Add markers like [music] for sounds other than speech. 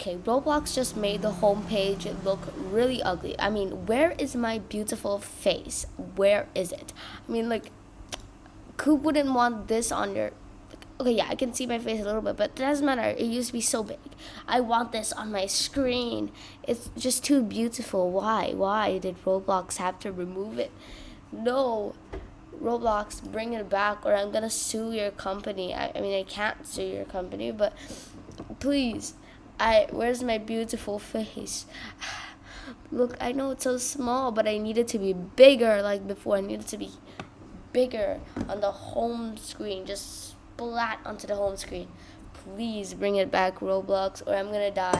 Okay, Roblox just made the homepage look really ugly. I mean, where is my beautiful face? Where is it? I mean, like, who wouldn't want this on your okay yeah i can see my face a little bit but it doesn't matter. It used to be so big. I want this on my screen. It's just too beautiful. Why? Why did roblox have to remove it? No. Roblox bring it back or i'm gonna sue your company. I, I mean i can't sue your company but please i where's my beautiful face [sighs] look i know it's so small but i need it to be bigger like before i need it to be bigger on the home screen just splat onto the home screen. Please bring it back, Roblox, or I'm gonna die.